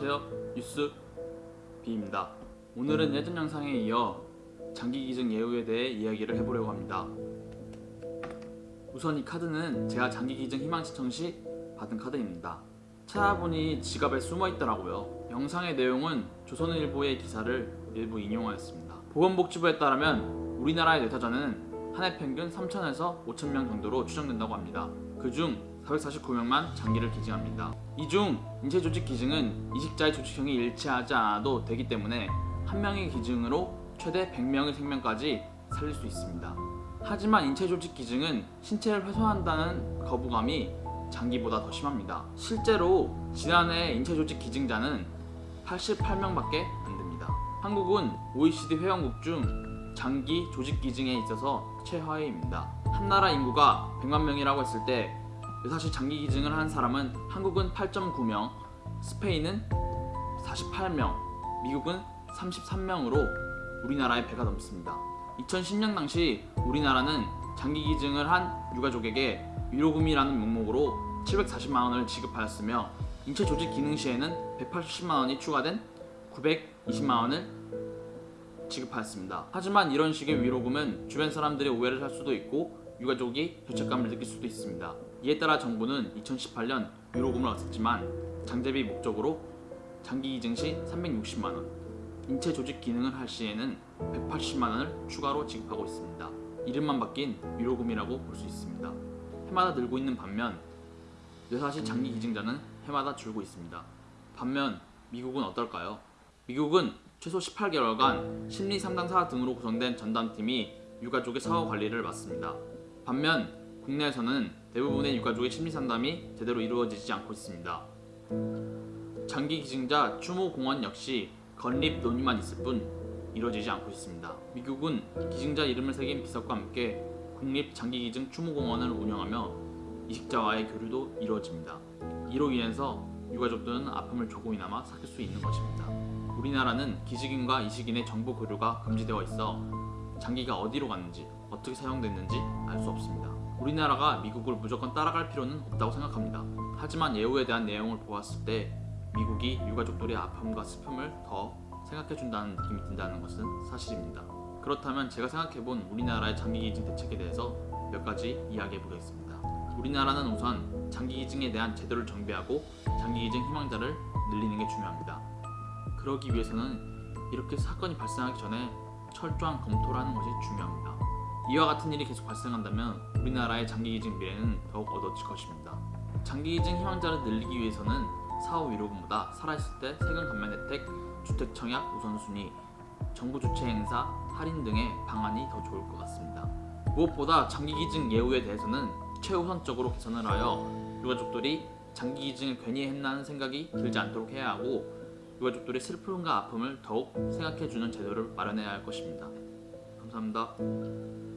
안녕하세요. 뉴스 비입니다. 오늘은 예전 영상에 이어 장기 기증 예우에 대해 이야기를 해보려고 합니다. 우선 이 카드는 제가 장기 기증 희망 신청 시 받은 카드입니다. 찾아보니 지갑에 숨어 있더라고요. 영상의 내용은 조선일보의 기사를 일부 인용하였습니다. 보건복지부에 따르면 우리나라의 뇌사자는 한 해 평균 3천에서 5천 명 정도로 추정된다고 합니다. 그중 449명만 장기를 기증합니다. 이 중 인체 조직 기증은 이식자의 조직형이 일치하지 않아도 되기 때문에 한 명의 기증으로 최대 100명의 생명까지 살릴 수 있습니다. 하지만 인체 조직 기증은 신체를 훼손한다는 거부감이 장기보다 더 심합니다. 실제로 지난해 인체 조직 기증자는 88명밖에 안 됩니다. 한국은 OECD 회원국 중 장기 조직 기증에 있어서 최하위입니다. 한 나라 인구가 100만 명이라고 했을 때 사실 장기 기증을 한 사람은 한국은 8.9명, 스페인은 48명, 미국은 33명으로 우리나라의 배가 넘습니다. 2010년 당시 우리나라는 장기 기증을 한 유가족에게 위로금이라는 명목으로 740만 원을 지급하였으며 인체 조직 기능 시에는 180만 원이 추가된 920만 원을 지급하였습니다. 하지만 이런 식의 위로금은 주변 사람들의 오해를 살 수도 있고 유가족이 죄책감을 느낄 수도 있습니다. 이에 따라 정부는 2018년 위로금을 없앴지만 장제비 목적으로 장기 기증 시 360만원, 인체 조직 기능을 할 시에는 180만원을 추가로 지급하고 있습니다. 이름만 바뀐 위로금이라고 볼 수 있습니다. 해마다 늘고 있는 반면 뇌사시 장기 기증자는 해마다 줄고 있습니다. 반면 미국은 어떨까요? 미국은 최소 18개월간 심리 상담사 등으로 구성된 전담팀이 유가족의 사후 관리를 맡습니다. 반면 국내에서는 대부분의 유가족의 심리 상담이 제대로 이루어지지 않고 있습니다. 장기 기증자 추모 공원 역시 건립 논의만 있을 뿐 이루어지지 않고 있습니다. 미국은 기증자 이름을 새긴 비석과 함께 국립 장기 기증 추모 공원을 운영하며 이식자와의 교류도 이루어집니다. 이로 인해서 유가족들은 아픔을 조금이나마 삭힐 수 있는 것입니다. 우리나라는 기증인과 이식인의 정보 교류가 금지되어 있어 장기가 어디로 갔는지 어떻게 사용됐는지 알 수 없습니다. 우리나라가 미국을 무조건 따라갈 필요는 없다고 생각합니다. 하지만 예우에 대한 내용을 보았을 때 미국이 유가족들의 아픔과 슬픔을 더 생각해준다는 느낌이 든다는 것은 사실입니다. 그렇다면 제가 생각해본 우리나라의 장기기증 대책에 대해서 몇 가지 이야기해 보겠습니다. 우리나라는 우선 장기기증에 대한 제도를 정비하고 장기기증 희망자를 늘리는 게 중요합니다. 그러기 위해서는 이렇게 사건이 발생하기 전에 철저한 검토를 하는 것이 중요합니다. 이와 같은 일이 계속 발생한다면 우리나라의 장기기증 미래는 더욱 어두워질 것입니다. 장기기증 희망자를 늘리기 위해서는 사후 위로금보다 살아있을 때 세금 감면 혜택, 주택 청약 우선순위, 정부 주최 행사, 할인 등의 방안이 더 좋을 것 같습니다. 무엇보다 장기기증 예우에 대해서는 최우선적으로 개선을 하여 유가족들이 장기기증을 괜히 했나는 생각이 들지 않도록 해야 하고 유가족들의 슬픔과 아픔을 더욱 생각해주는 제도를 마련해야 할 것입니다. 감사합니다.